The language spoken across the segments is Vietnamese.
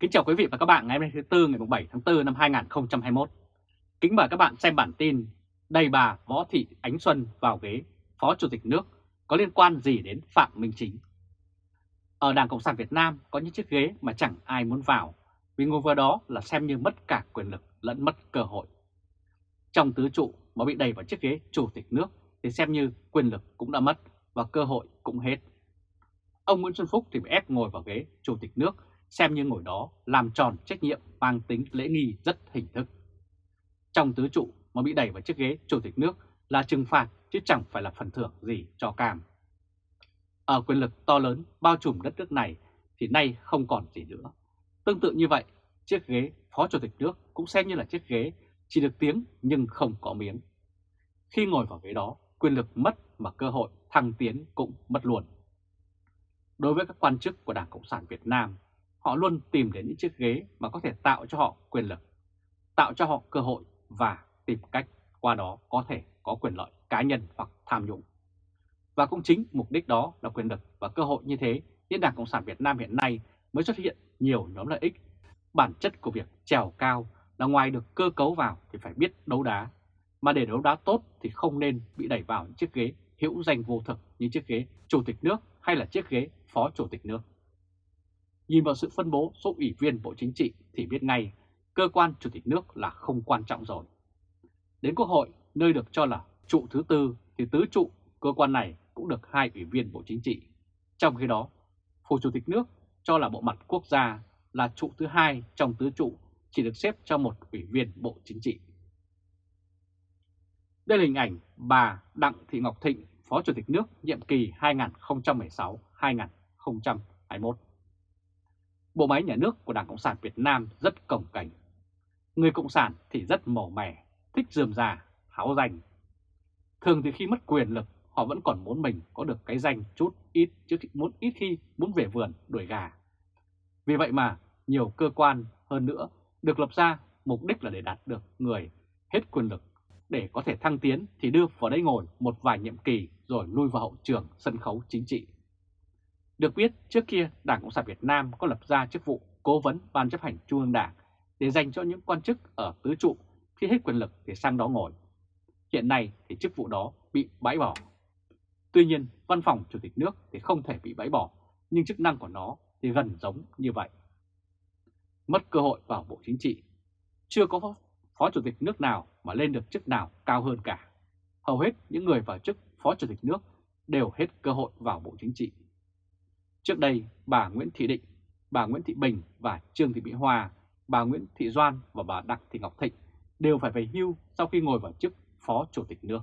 Kính chào quý vị và các bạn ngày hôm nay thứ Tư, ngày 7 tháng 4 năm 2021. Kính mời các bạn xem bản tin Đầy bà Võ Thị Ánh Xuân vào ghế Phó Chủ tịch nước có liên quan gì đến Phạm Minh Chính. Ở Đảng Cộng sản Việt Nam có những chiếc ghế mà chẳng ai muốn vào, vì ngồi vào đó là xem như mất cả quyền lực lẫn mất cơ hội. Trong tứ trụ mà bị đầy vào chiếc ghế Chủ tịch nước thì xem như quyền lực cũng đã mất và cơ hội cũng hết. Ông Nguyễn Xuân Phúc thì bị ép ngồi vào ghế Chủ tịch nước xem như ngồi đó làm tròn trách nhiệm mang tính lễ nghi rất hình thức. Trong tứ trụ mà bị đẩy vào chiếc ghế chủ tịch nước là trừng phạt chứ chẳng phải là phần thưởng gì cho cam. Ở quyền lực to lớn bao trùm đất nước này thì nay không còn gì nữa. Tương tự như vậy, chiếc ghế phó chủ tịch nước cũng xem như là chiếc ghế chỉ được tiếng nhưng không có miếng. Khi ngồi vào ghế đó, quyền lực mất mà cơ hội thăng tiến cũng mất luôn. Đối với các quan chức của Đảng Cộng sản Việt Nam họ luôn tìm đến những chiếc ghế mà có thể tạo cho họ quyền lực, tạo cho họ cơ hội và tìm cách qua đó có thể có quyền lợi cá nhân hoặc tham nhũng. Và cũng chính mục đích đó là quyền lực và cơ hội như thế, nên Đảng Cộng sản Việt Nam hiện nay mới xuất hiện nhiều nhóm lợi ích. Bản chất của việc trèo cao là ngoài được cơ cấu vào thì phải biết đấu đá, mà để đấu đá tốt thì không nên bị đẩy vào những chiếc ghế hữu danh vô thực như chiếc ghế chủ tịch nước hay là chiếc ghế phó chủ tịch nước. Nhìn vào sự phân bố số ủy viên Bộ Chính trị thì biết ngay cơ quan Chủ tịch nước là không quan trọng rồi. Đến Quốc hội, nơi được cho là trụ thứ tư thì tứ trụ cơ quan này cũng được hai ủy viên Bộ Chính trị. Trong khi đó, Phủ Chủ tịch nước cho là bộ mặt quốc gia là trụ thứ hai trong tứ trụ chỉ được xếp cho một ủy viên Bộ Chính trị. Đây là hình ảnh bà Đặng Thị Ngọc Thịnh, Phó Chủ tịch nước nhiệm kỳ 2016-2021 bộ máy nhà nước của Đảng Cộng sản Việt Nam rất cồng cảnh. Người Cộng sản thì rất màu mẻ, thích dườm già, háo danh. Thường thì khi mất quyền lực, họ vẫn còn muốn mình có được cái danh chút ít chứ muốn ít khi muốn về vườn đuổi gà. Vì vậy mà nhiều cơ quan hơn nữa được lập ra mục đích là để đạt được người hết quyền lực để có thể thăng tiến thì đưa vào đây ngồi một vài nhiệm kỳ rồi lui vào hậu trường sân khấu chính trị được biết, trước kia Đảng Cộng sản Việt Nam có lập ra chức vụ cố vấn Ban chấp hành Trung ương Đảng để dành cho những quan chức ở tứ trụ khi hết quyền lực thì sang đó ngồi. Hiện nay thì chức vụ đó bị bãi bỏ. Tuy nhiên, văn phòng Chủ tịch nước thì không thể bị bãi bỏ, nhưng chức năng của nó thì gần giống như vậy. Mất cơ hội vào Bộ Chính trị. Chưa có Phó Chủ tịch nước nào mà lên được chức nào cao hơn cả. Hầu hết những người vào chức Phó Chủ tịch nước đều hết cơ hội vào Bộ Chính trị. Trước đây, bà Nguyễn Thị Định, bà Nguyễn Thị Bình và Trương Thị Mỹ Hòa, bà Nguyễn Thị Doan và bà Đặng Thị Ngọc Thịnh đều phải về hưu sau khi ngồi vào chức Phó Chủ tịch nước.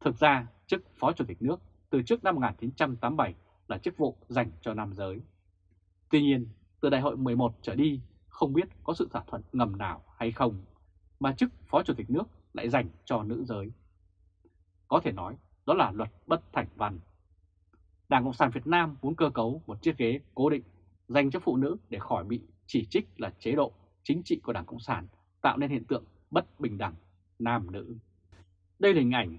Thực ra, chức Phó Chủ tịch nước từ trước năm 1987 là chức vụ dành cho nam giới. Tuy nhiên, từ đại hội 11 trở đi, không biết có sự thỏa thuận ngầm nào hay không, mà chức Phó Chủ tịch nước lại dành cho nữ giới. Có thể nói, đó là luật bất thành văn Đảng Cộng sản Việt Nam muốn cơ cấu một chiếc ghế cố định dành cho phụ nữ để khỏi bị chỉ trích là chế độ chính trị của Đảng Cộng sản, tạo nên hiện tượng bất bình đẳng nam nữ. Đây là hình ảnh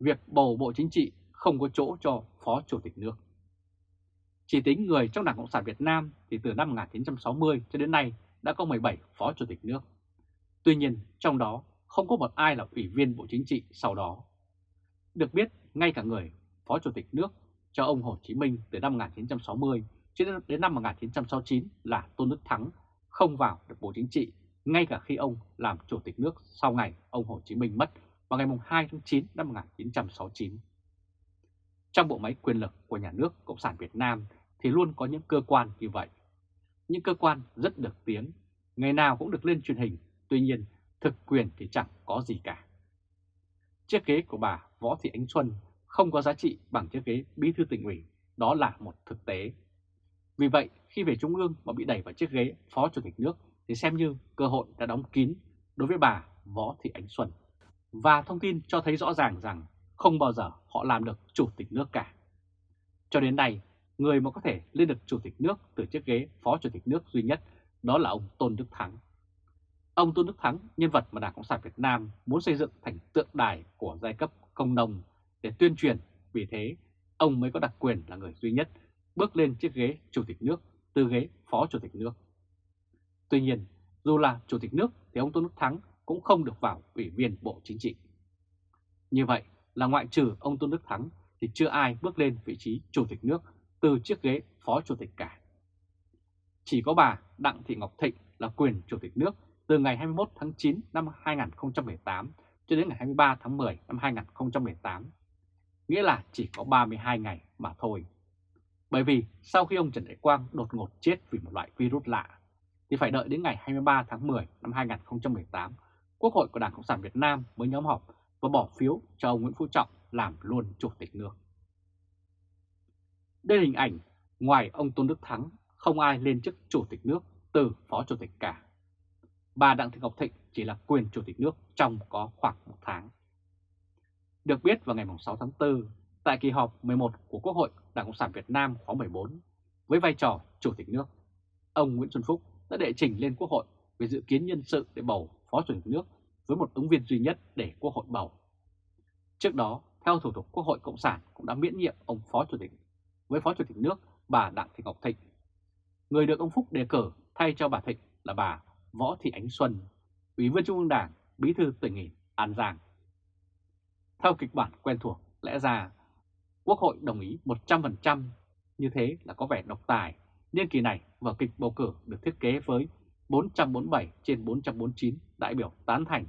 việc bầu Bộ Chính trị không có chỗ cho Phó Chủ tịch nước. Chỉ tính người trong Đảng Cộng sản Việt Nam thì từ năm 1960 cho đến nay đã có 17 Phó Chủ tịch nước. Tuy nhiên, trong đó không có một ai là Ủy viên Bộ Chính trị sau đó. Được biết, ngay cả người Phó Chủ tịch nước cho ông Hồ Chí Minh từ năm 1960 cho đến năm 1969 là Tôn Đức Thắng không vào được Bộ Chính trị ngay cả khi ông làm Chủ tịch nước sau ngày ông Hồ Chí Minh mất vào ngày 2 tháng 9 năm 1969. Trong bộ máy quyền lực của nhà nước Cộng sản Việt Nam thì luôn có những cơ quan như vậy. Những cơ quan rất được tiếng, ngày nào cũng được lên truyền hình, tuy nhiên thực quyền thì chẳng có gì cả. Chiếc ghế của bà Võ Thị Ánh Xuân không có giá trị bằng chiếc ghế bí thư tỉnh ủy, đó là một thực tế. Vì vậy, khi về Trung ương mà bị đẩy vào chiếc ghế Phó Chủ tịch nước thì xem như cơ hội đã đóng kín đối với bà Võ Thị Ánh Xuân. Và thông tin cho thấy rõ ràng rằng không bao giờ họ làm được Chủ tịch nước cả. Cho đến nay, người mà có thể lên được Chủ tịch nước từ chiếc ghế Phó Chủ tịch nước duy nhất đó là ông Tôn Đức Thắng. Ông Tôn Đức Thắng, nhân vật mà Đảng Cộng sản Việt Nam muốn xây dựng thành tượng đài của giai cấp công nông để tuyên truyền, vì thế ông mới có đặc quyền là người duy nhất bước lên chiếc ghế chủ tịch nước từ ghế phó chủ tịch nước. Tuy nhiên, dù là Chủ tịch nước thì ông Tôn Đức Thắng cũng không được vào Ủy viên Bộ Chính trị. Như vậy là ngoại trừ ông Tôn Đức Thắng thì chưa ai bước lên vị trí Chủ tịch nước từ chiếc ghế Phó Chủ tịch cả. Chỉ có bà Đặng Thị Ngọc Thịnh là quyền Chủ tịch nước từ ngày 21 tháng 9 năm 2018 cho đến ngày 23 tháng 10 năm 2018, nghĩa là chỉ có 32 ngày mà thôi. Bởi vì sau khi ông Trần Đại Quang đột ngột chết vì một loại virus lạ, thì phải đợi đến ngày 23 tháng 10 năm 2018, Quốc hội của Đảng Cộng sản Việt Nam mới nhóm họp và bỏ phiếu cho ông Nguyễn Phú Trọng làm luôn Chủ tịch nước. Đây là hình ảnh ngoài ông Tôn Đức Thắng, không ai lên chức Chủ tịch nước từ Phó Chủ tịch cả. Bà Đặng Thị Ngọc Thịnh chỉ là quyền Chủ tịch nước trong có khoảng một tháng. Được biết vào ngày 6 tháng 4, tại kỳ họp 11 của Quốc hội Đảng Cộng sản Việt Nam khóa 14, với vai trò Chủ tịch nước, ông Nguyễn Xuân Phúc đã đệ trình lên Quốc hội về dự kiến nhân sự để bầu Phó Chủ tịch nước với một ứng viên duy nhất để Quốc hội bầu. Trước đó, theo thủ tục Quốc hội Cộng sản cũng đã miễn nhiệm ông Phó Chủ tịch với Phó Chủ tịch nước bà Đặng Thị Ngọc Thịnh. Người được ông Phúc đề cử thay cho bà Thịnh là bà Võ Thị Ánh Xuân, Ủy viên Trung ương Đảng, Bí thư tỉnh ủy An Giang. Theo kịch bản quen thuộc, lẽ ra Quốc hội đồng ý 100% như thế là có vẻ độc tài. Nhưng kỳ này vở kịch bầu cử được thiết kế với 447 trên 449 đại biểu tán thành,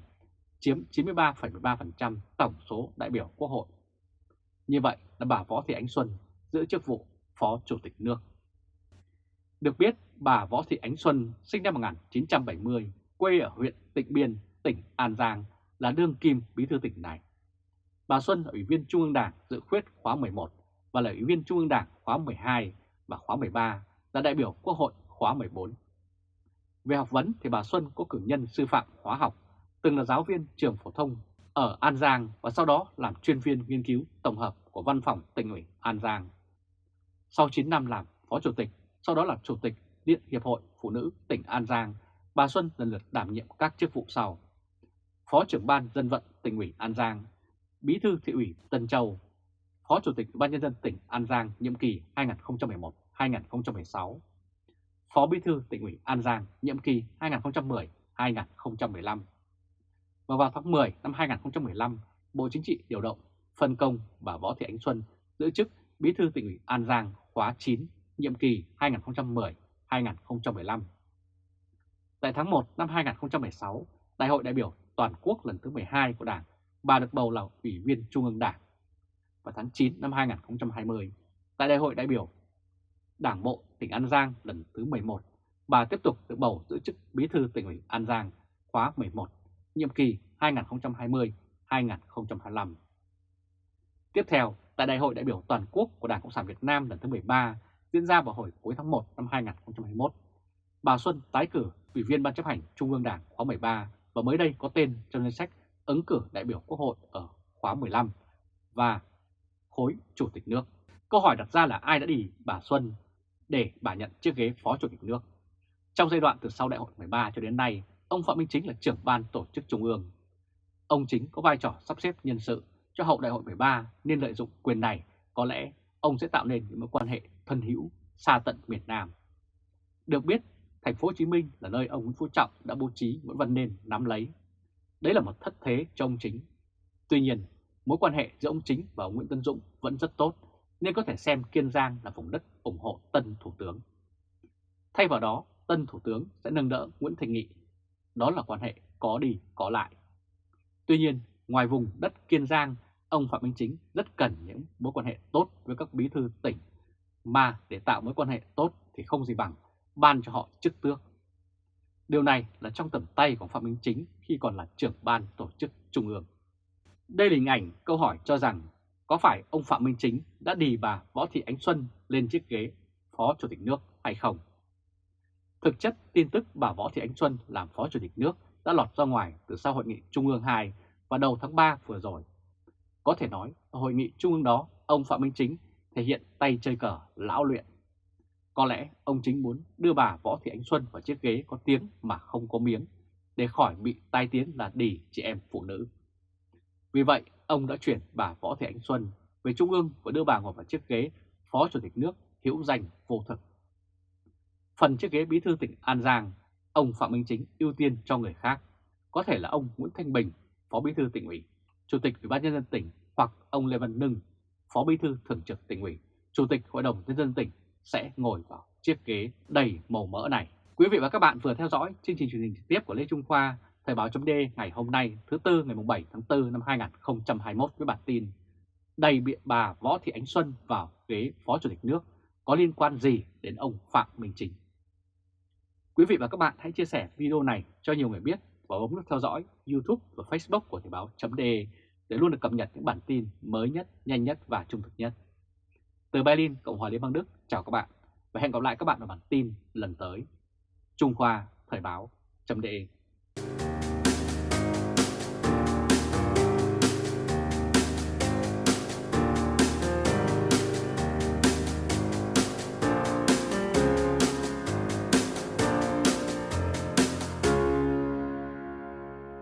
chiếm 93,13% tổng số đại biểu Quốc hội. Như vậy là bà Võ Thị Ánh Xuân giữ chức vụ Phó Chủ tịch nước. Được biết, bà Võ Thị Ánh Xuân sinh năm 1970, quê ở huyện Tịnh Biên, tỉnh An Giang, là đương kim bí thư tỉnh này. Bà Xuân là Ủy viên Trung ương Đảng dự khuyết khóa 11 và là Ủy viên Trung ương Đảng khóa 12 và khóa 13, là đại biểu Quốc hội khóa 14. Về học vấn thì bà Xuân có cử nhân sư phạm hóa học, từng là giáo viên trường phổ thông ở An Giang và sau đó làm chuyên viên nghiên cứu tổng hợp của Văn phòng tỉnh ủy An Giang. Sau 9 năm làm Phó Chủ tịch, sau đó là Chủ tịch Điện Hiệp hội Phụ nữ tỉnh An Giang, bà Xuân lần lượt đảm nhiệm các chức vụ sau. Phó trưởng ban dân vận tỉnh ủy An Giang, Bí thư thị ủy Tân Châu, Phó Chủ tịch Ủy ban nhân dân tỉnh An Giang nhiệm kỳ 2011-2016, Phó Bí thư tỉnh ủy An Giang nhiệm kỳ 2010-2015. Và vào tháng 10 năm 2015, Bộ Chính trị điều động phân công bà Võ Thị Ánh Xuân giữ chức Bí thư tỉnh ủy An Giang khóa 9 nhiệm kỳ 2010-2015. Tại tháng 1 năm 2016, Đại hội đại biểu toàn quốc lần thứ 12 của Đảng, bà được bầu là Ủy viên Trung ương Đảng. Vào tháng 9 năm 2020, tại Đại hội đại biểu Đảng Bộ tỉnh An Giang lần thứ 11, bà tiếp tục được bầu giữ chức Bí thư tỉnh ủy An Giang khóa 11, nhiệm kỳ 2020-2025. Tiếp theo, tại Đại hội đại biểu toàn quốc của Đảng Cộng sản Việt Nam lần thứ 13 diễn ra vào hồi cuối tháng 1 năm 2021, bà Xuân tái cử Ủy viên Ban chấp hành Trung ương Đảng khóa 13 và mới đây có tên trong danh sách ứng cử đại biểu Quốc hội ở khóa 15 và khối Chủ tịch nước. Câu hỏi đặt ra là ai đã đi bà Xuân để bà nhận chiếc ghế Phó Chủ tịch nước. Trong giai đoạn từ sau đại hội 13 cho đến nay, ông Phạm Minh Chính là trưởng ban tổ chức Trung ương. Ông Chính có vai trò sắp xếp nhân sự cho hậu đại hội 13 nên lợi dụng quyền này có lẽ ông sẽ tạo nên những mối quan hệ thân hữu xa tận miền Nam. Được biết, thành phố Hồ Chí Minh là nơi ông Nguyễn Phú Trọng đã bố trí Nguyễn Văn Nên nắm lấy. Đấy là một thất thế cho ông Chính. Tuy nhiên, mối quan hệ giữa ông Chính và ông Nguyễn Tân Dũng vẫn rất tốt, nên có thể xem Kiên Giang là vùng đất ủng hộ tân Thủ tướng. Thay vào đó, tân Thủ tướng sẽ nâng đỡ Nguyễn Thành Nghị. Đó là quan hệ có đi có lại. Tuy nhiên, ngoài vùng đất Kiên Giang, ông Phạm Minh Chính rất cần những mối quan hệ tốt với các bí thư tỉnh, mà để tạo mối quan hệ tốt thì không gì bằng ban cho họ chức tước. Điều này là trong tầm tay của Phạm Minh Chính khi còn là trưởng ban tổ chức trung ương. Đây là hình ảnh câu hỏi cho rằng có phải ông Phạm Minh Chính đã đì bà Võ Thị Ánh Xuân lên chiếc ghế Phó Chủ tịch nước hay không? Thực chất tin tức bà Võ Thị Ánh Xuân làm Phó Chủ tịch nước đã lọt ra ngoài từ sau Hội nghị Trung ương 2 vào đầu tháng 3 vừa rồi. Có thể nói, ở Hội nghị Trung ương đó, ông Phạm Minh Chính thể hiện tay chơi cờ lão luyện. Có lẽ ông chính muốn đưa bà Võ Thị Ánh Xuân vào chiếc ghế có tiếng mà không có miếng, để khỏi bị tai tiếng là đỉ chị em phụ nữ. Vì vậy, ông đã chuyển bà Võ Thị Ánh Xuân về Trung ương và đưa bà ngồi vào chiếc ghế Phó Chủ tịch nước hữu danh vô thực. Phần chiếc ghế bí thư tỉnh An Giang, ông Phạm Minh Chính ưu tiên cho người khác, có thể là ông Nguyễn Thanh Bình, Phó Bí thư tỉnh ủy, Chủ tịch Ủy ban nhân dân tỉnh hoặc ông Lê Văn Nưng, Phó Bí thư Thường trực tỉnh ủy, Chủ tịch Hội đồng nhân dân tỉnh sẽ ngồi vào chiếc ghế đầy màu mỡ này. Quý vị và các bạn vừa theo dõi chương trình truyền hình trực tiếp của Lê Trung Khoa, Thời báo chấm ngày hôm nay thứ Tư ngày 7 tháng 4 năm 2021 với bản tin Đầy biện bà Võ Thị Ánh Xuân vào ghế Phó Chủ tịch nước có liên quan gì đến ông Phạm Minh Chính. Quý vị và các bạn hãy chia sẻ video này cho nhiều người biết và bấm nút theo dõi YouTube và Facebook của Thời báo.de để luôn được cập nhật những bản tin mới nhất, nhanh nhất và trung thực nhất. Từ Berlin, Cộng hòa Liên bang Đức, chào các bạn và hẹn gặp lại các bạn ở bản tin lần tới. Trung Khoa Thời báo.de